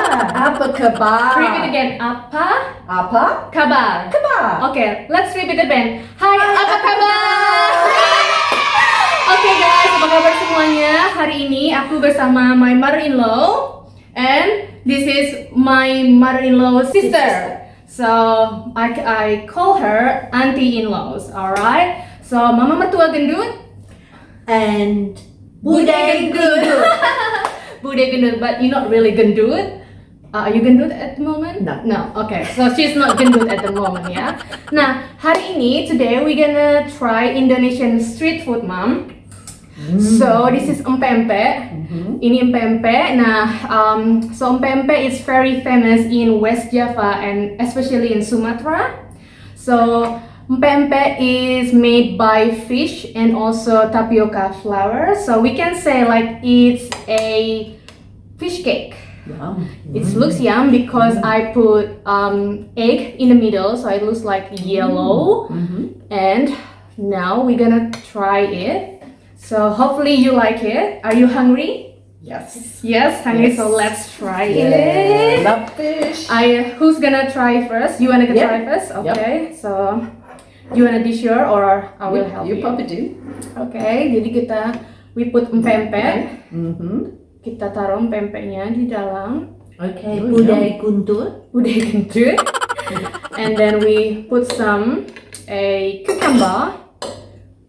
kabar. Repeat again. Apa Apa? kabar? Kabar. Okay, let's repeat again. Hai, apa kabar? Oke guys, apa kabar semuanya? Hari ini aku bersama my mother-in-law and this is my mother-in-law sister. So I, I call her auntie-in-laws, alright? So mama mertua gendut, And bude gendut. bude gendut, but you're not really gendut. Uh, are you gendut at the moment? No. No. Okay. So she's not gendut at the moment, ya. Nah, hari ini today we gonna try Indonesian street food, mom. So this is empempe. Mhm. Ini empempe. Nah, um, so empempe is very famous in West Java and especially in Sumatra. So empempe is made by fish and also tapioca flour. So we can say like it's a fish cake. Yum. It looks yum because I put um, egg in the middle, so it looks like yellow. Mhm. And now we're gonna try it. So hopefully you like it. Are you hungry? Yes. Yes, hungry. So let's try Yeah. it. Love fish. I who's gonna try first? You wanna Yep. try first? Yep. Okay. So you wanna dish your or I will you, help you you. probably do. Okay. Jadi kita we put empempe. Mm-hmm. Kita taruh empempenya di dalam. Okay. Budai guntur. udah gendut and then we put some a cucumber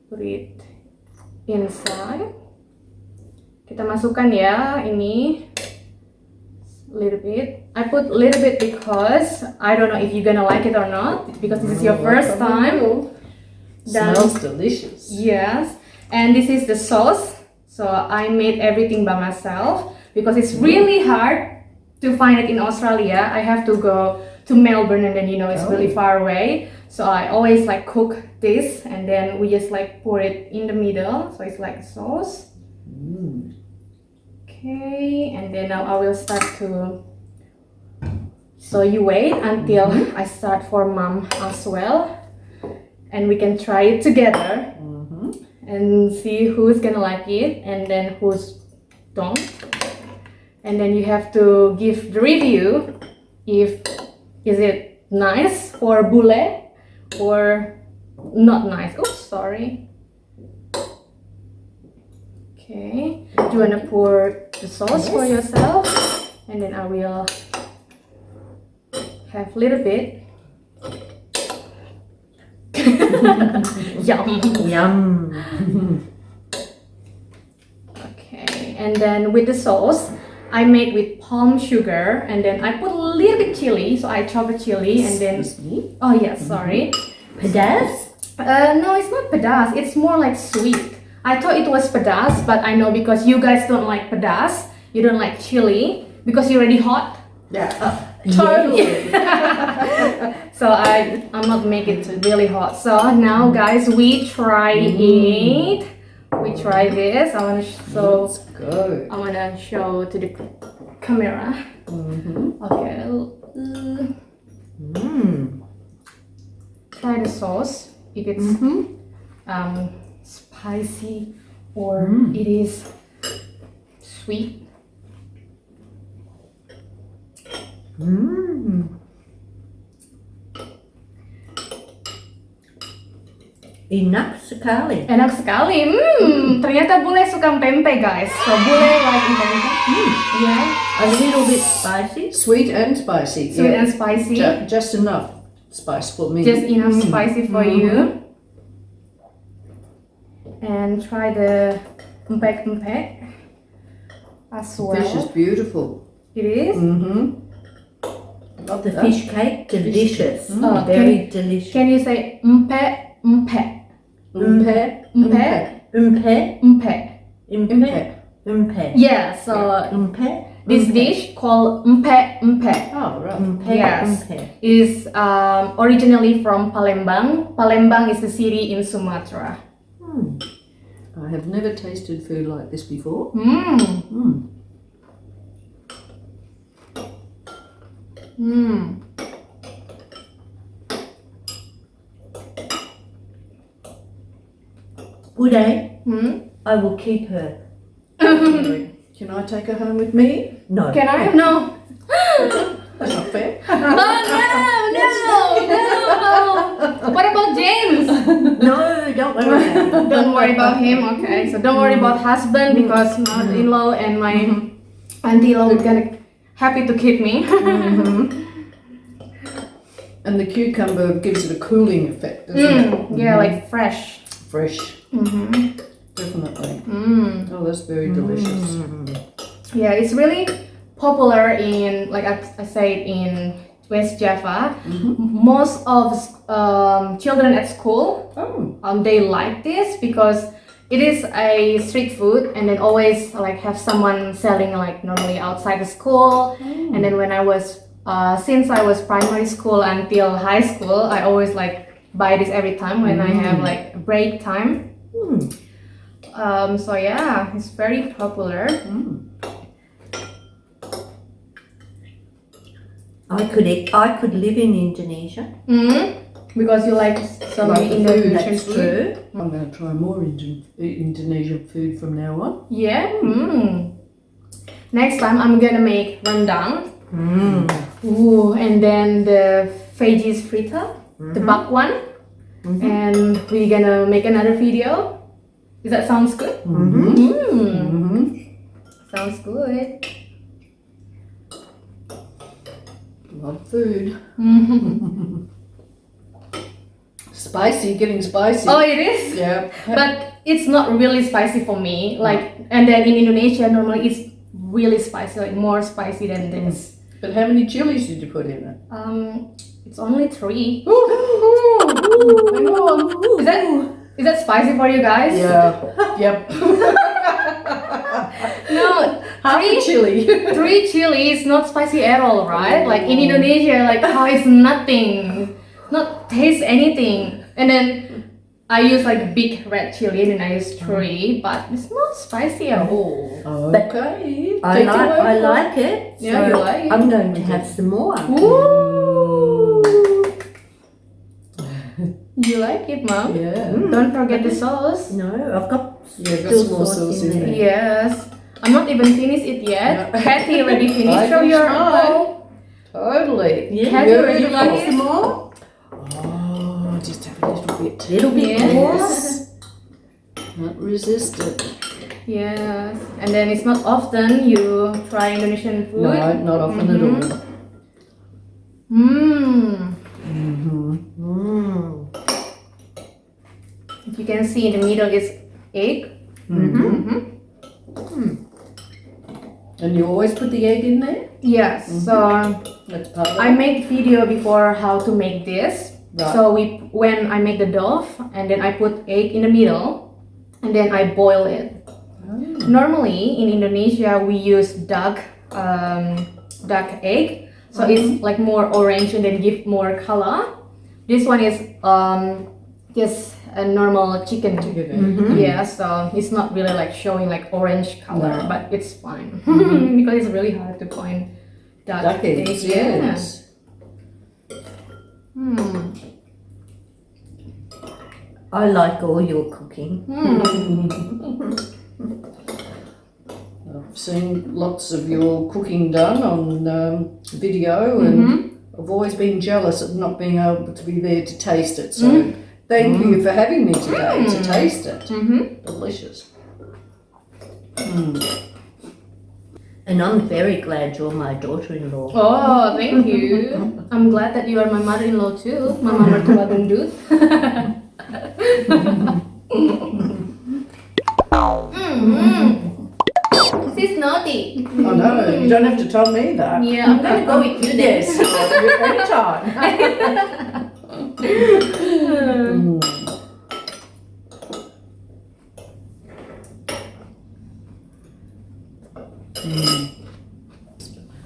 put it inside kita masukkan ya ini little bit I put little bit because I don't know if you're gonna like it or not because this is your Oh, first time. Dan- Smells delicious. Yes, and this is the sauce. So I made everything by myself because it's really hard to find it in Australia. I have to go to Melbourne and then you know it's really Oh. far away. So I always like cook this and then we just like pour it in the middle. So it's like sauce. Mm. Okay, and then now I will start to. So you wait until I start for mom as well, and we can try it together Mm-hmm. And see who's gonna like it and then who's don't. And then you have to give the review if is it nice for bule or not nice. Oops sorry. Okay. Do you want to pour the sauce for yourself? And then i will have a little bit yum Yum. Okay, and then with the sauce, I made with palm sugar, and then I put a little bit chili, so I chop a chili, and then me. oh yes, sorry. Pedas. Uh, no, it's not pedas. It's more like sweet. I thought it was pedas, but I know because you guys don't like pedas, you don't like chili because you're already hot. Yeah. Totally. so I I'm not make it really hot. So now guys, we try it. We try this. I wanna sh- so Let's go. I wanna show to the camera. Mm-hmm. Okay. uh, Mm. try the sauce if it's Mm-hmm. um spicy or Mm. it is sweet. Mm. Enak sekali. Enak sekali. Hmm, ternyata bule suka pempek guys. So bule like pempek. Yeah. A little bit spicy. Sweet and spicy. Sweet yeah. and spicy. Ju- just enough spice for me. just enough Mm. spicy for you. And try the empek empek as well. Fish is beautiful. It is. Mm-hmm. Of the fish cake, delicious. Mm. Oh, Very delicious. Can you say empek empek Umpe. empek Umpe. empek? Umpe. Umpe. Yeah. So Umpe. this dish called empek empek Oh, right. Umpe. Yes. Umpe. is um, originally from Palembang. Palembang is the city in Sumatra. Hmm. I have never tasted food like this before. Mmm. Mm. Mmm. Uday, Hmm. I will keep her. Can I take her home with me? No. Can I? No. Oh no, no, no. No, no. What about James? No, don't worry. about it. Don't worry about him. Okay, so don't worry about husband mm. because mother-in-law mm. and my mm-hmm. auntie-in-law are gonna happy to keep me. And the cucumber gives it a cooling effect, doesn't it? Mm, yeah, like fresh. Fresh, Mm-hmm. definitely. Mm. Oh, that's very delicious. Yeah, it's really popular in, like I, I said, in West Java. Mhm. Most of um, children at school, Oh, um, they like this because it is a street food, and then always like have someone selling like normally outside the school. And then when I was, uh, since I was primary school until high school, I always like buy this every time when I have like break time. Hmm. Um, so yeah, it's very popular. mm. I could I could live in Indonesia. Mm, because you like some Like food, Indonesian That's food. true. I'm going to try more Indo- Indonesian food from now on. Yeah. Mm. Next time I'm gonna make rendang. Mm. Ooh, and then the veggies frita, the Mhm. bakwan, Mhm. and we're gonna make another video. Does that sounds good? Mm. Mm-hmm. Sounds good. Love food. Spicy, getting spicy. oh, it is. yeah. But it's not really spicy for me. Like, and then in Indonesia, normally it's really spicy, like more spicy than this. But how many chilies did you put in it? Um, it's only three. Ooh, hang on. Is that is that spicy for you guys? Yeah. Yep. No, Half three chili. three chili is not spicy at all, right? Like in Indonesia, like how it's nothing, not taste anything. And then I use like big red chili, and then I use oh. three, but it's not spicy at all. okay. I Take like, I for it. like it. Yeah, so you like it. I'm going to have some more. Ooh. You like it, mom? Yeah. Mm. Don't forget the sauce. No, I've got Yeah, got still some more sauce sauce in in there. there. Yes. I'm not even finished it yet. Yeah. Kathy already finished. Show can your try. bowl. Totally. Yeah, Have you already Beautiful. like some more? Just have a little bit. Little bit Yes. more. Can't resist it. Yes. And then it's not often you try Indonesian food. No, not often Mhm. at all. Mmm. Mm-hmm. Mm. If you can see in the middle is egg. Mm-hmm. Mm-hmm. And you always put the egg in there? Yes. So That's part of I made video before how to make this. Right. So we when I make the dough and then I put egg in the middle and then I boil it. Oh. Normally in Indonesia we use duck um, duck egg, so it's like more orange and then give more color. This one is um, just a normal chicken. Chicken egg. Mhm. Yeah, so it's not really like showing like orange color, No. but it's fine Mhm. because it's really hard to find duck, Duck eggs, Yeah. yes. Hmm. I like all your cooking. Hmm. I've seen lots of your cooking done on um, video, and Mhm. I've always been jealous of not being able to be there to taste it. So thank you for having me today to Mm. taste it. Mhm. Delicious. Mm. And I'm very glad you're my daughter-in-law. Oh, thank you. I'm glad that you are my mother-in-law too. Mama mertua mm-hmm. She's naughty. I know, you don't have to tell me that. Yeah, I'm gonna go with you then. Yes, anytime. Mm. Mm.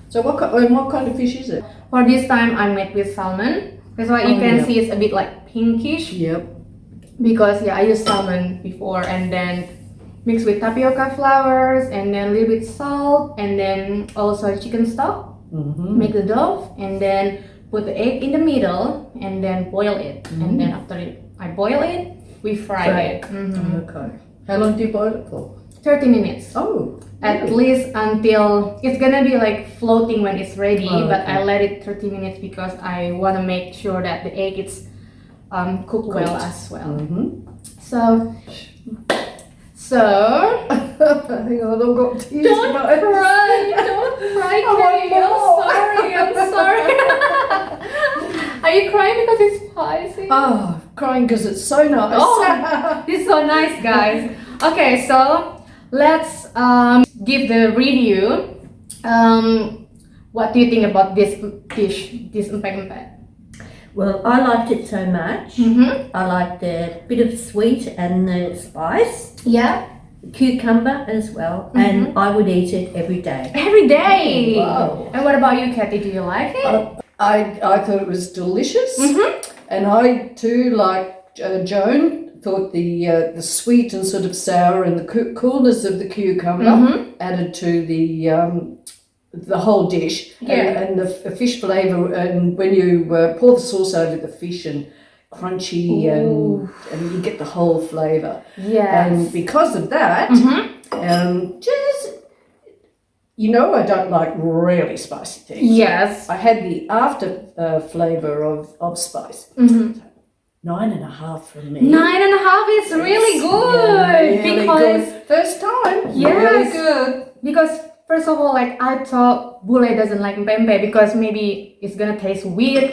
So what, uh, what kind of fish is it? For this time, I made with salmon. That's why you Oh, can yeah. see it's a bit like pinkish Yep. Because yeah, I used salmon before and then mix with tapioca flowers and then a little bit salt and then also chicken stock. Mm-hmm. make the dough and then put the egg in the middle and then boil it and then after it, I boil it we fry, Fry it Mhm. Okay. How long do you boil it for? 30 minutes. Oh. At really? least until it's gonna be like floating when it's ready, Oh, but. I let it 30 minutes because I wanna make sure that the egg is um, cooked well as well. Mhm. So, so Hang on, I've got tears. don't in cry, don't cry, want Kay. I'm sorry, I'm sorry. Are you crying because it's spicy? Oh, crying because it's so nice. Oh. Is so nice, guys. Okay, so let's um, give the review. Um, what do you think about this dish, this empek-empek? Well, I liked it so much. Mm-hmm. I liked the bit of sweet and the spice, Yeah, cucumber as well, Mm-hmm. and I would eat it every day. every day. Wow. And what about you, Kathy? Do you like it? Uh, I, I thought it was delicious, Mm-hmm. and I too, like uh, Joan, thought the uh, the sweet and sort of sour and the coolness of the cucumber Mhm. added to the um, the whole dish, Yeah. and, and the f- fish flavour. And when you uh, pour the sauce over the fish and crunchy, and Ooh. and you get the whole flavour. Yeah. And because of that, Mhm. um, just you know, I don't like really spicy things. Yes. I had the after uh, flavour of, of spice. Mhm. Nine and a half from me. Nine and a half is really good Yeah, really because good. First time. Yes. Really good. because first of all, like I thought Bule doesn't like pempe because maybe it's gonna taste weird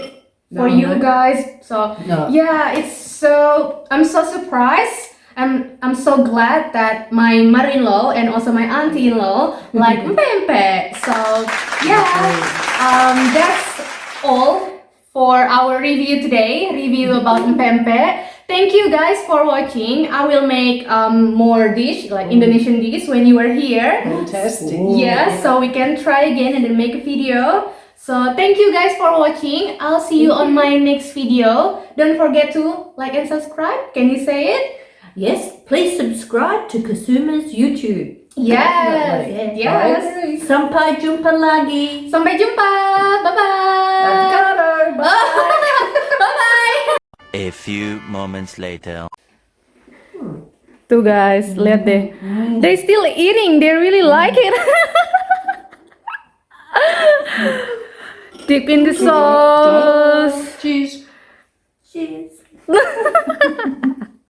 for No, you no. guys. So No. yeah, it's so I'm so surprised. I'm I'm so glad that my mother-in-law and also my auntie-in-law like pempe. So yeah, um, that's all for our review today. Review about pempe. Thank you guys for watching. I will make um, more dish like Indonesian dish when you are here. Fantastic. Yeah, so we can try again and then make a video. So thank you guys for watching. I'll see you on my next video. Don't forget to like and subscribe. Can you say it? Yes, please subscribe to Kasuma's YouTube. Yes. Definitely. Yes. I. Sampai jumpa lagi. Sampai jumpa. Bye bye. Avocado. Bye. bye bye. A few moments later. Two guys, lihat deh. they're still eating. They really like it. Dip in the sauce. Cheese. Cheers.